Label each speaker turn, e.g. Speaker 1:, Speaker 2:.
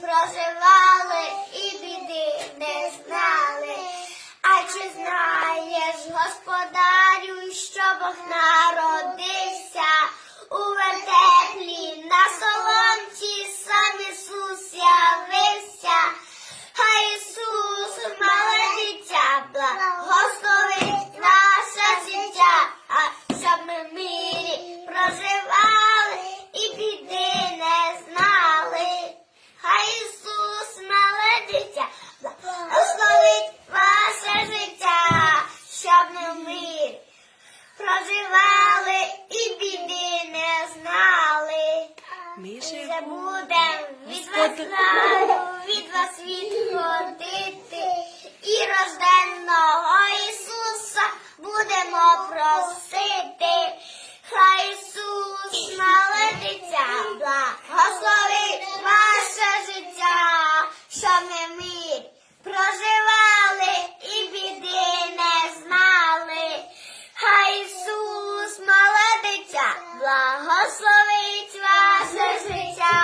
Speaker 1: проживали і біди не знали. А чи знаєш, господарю, що Бог народився проживали і біди не знали. Ми вже будемо від вас славу, від вас відходити. І рожденного Ісуса будемо просити. Хай Ісус народиться, благословить ваше життя. що ми slovíčko, slovíčko.